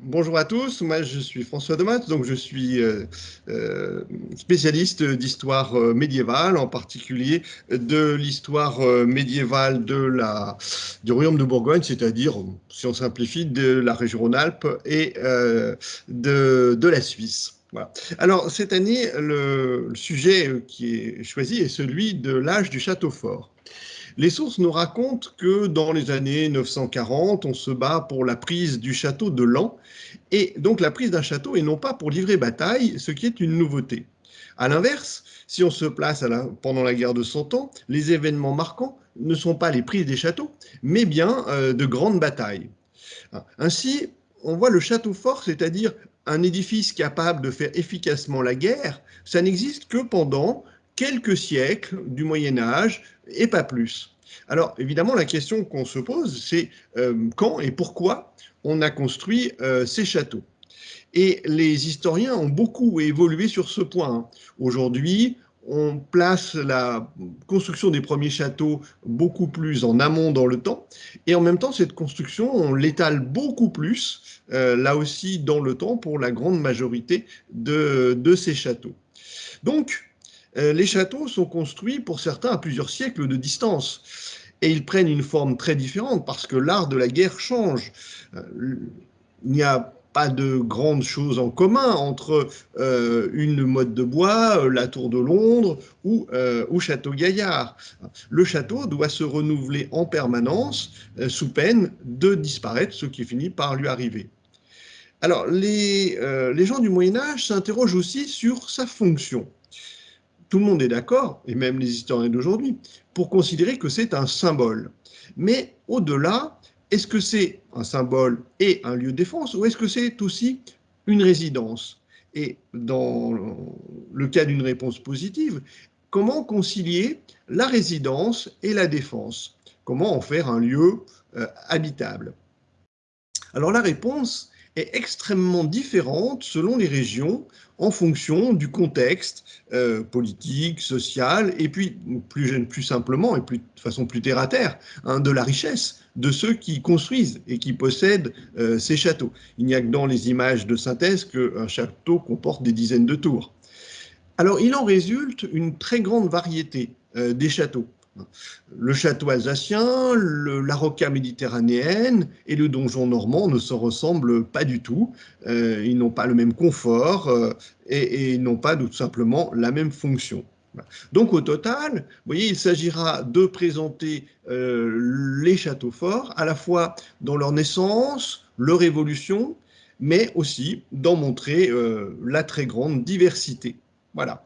Bonjour à tous, moi je suis François Demat, donc je suis euh, euh, spécialiste d'histoire euh, médiévale, en particulier de l'histoire médiévale de la, du royaume de Bourgogne, c'est-à-dire, si on simplifie, de la région Rhône-Alpes et de, de, la Suisse. Voilà. Alors cette année, le sujet qui est choisi est celui de l'âge du château fort. Les sources nous racontent que dans les années 940, on se bat pour la prise du château de Lan, et donc la prise d'un château et non pas pour livrer bataille, ce qui est une nouveauté. A l'inverse, si on se place pendant la guerre de Cent Ans, les événements marquants ne sont pas les prises des châteaux, mais bien euh, de grandes batailles. Ainsi, on voit le château fort, c'est-à-dire un édifice capable de faire efficacement la guerre, ça n'existe que pendant quelques siècles du Moyen Âge et pas plus. Alors évidemment, la question qu'on se pose, c'est euh, quand et pourquoi on a construit euh, ces châteaux. Et les historiens ont beaucoup évolué sur ce point. Aujourd'hui, on place la construction des premiers châteaux beaucoup plus en amont dans le temps, et en même temps, cette construction, on l'étale beaucoup plus, euh, là aussi dans le temps, pour la grande majorité de, de ces châteaux. Donc, les châteaux sont construits pour certains à plusieurs siècles de distance. Et ils prennent une forme très différente parce que l'art de la guerre change. Euh, il n'y a pas de grandes choses en commun entre euh, une motte de bois, la tour de Londres ou, ou Château Gaillard. Le château doit se renouveler en permanence sous peine de disparaître, ce qui finit par lui arriver. Alors, les, gens du Moyen-Âge s'interrogent aussi sur sa fonction tout le monde est d'accord, et même les historiens d'aujourd'hui, pour considérer que c'est un symbole. Mais au-delà, est-ce que c'est un symbole et un lieu de défense, ou est-ce que c'est aussi une résidence? Et dans le cas d'une réponse positive, comment concilier la résidence et la défense? Comment en faire un lieu euh, habitable? Alors la réponse est extrêmement différente selon les régions en fonction du contexte euh, politique, social, et puis plus, simplement, et de façon plus terre-à-terre, hein, de la richesse de ceux qui construisent et qui possèdent euh, ces châteaux. Il n'y a que dans les images de synthèse qu'un château comporte des dizaines de tours. Alors, il en résulte une très grande variété euh, des châteaux le château alsacien, la roca méditerranéenne et le donjon normand ne se ressemblent pas du tout. Euh, ils n'ont pas le même confort euh, et, ils n'ont pas tout simplement la même fonction. Donc au total, voyez, il s'agira de présenter euh, les châteaux forts à la fois dans leur naissance, leur évolution, mais aussi d'en montrer la très grande diversité. Voilà.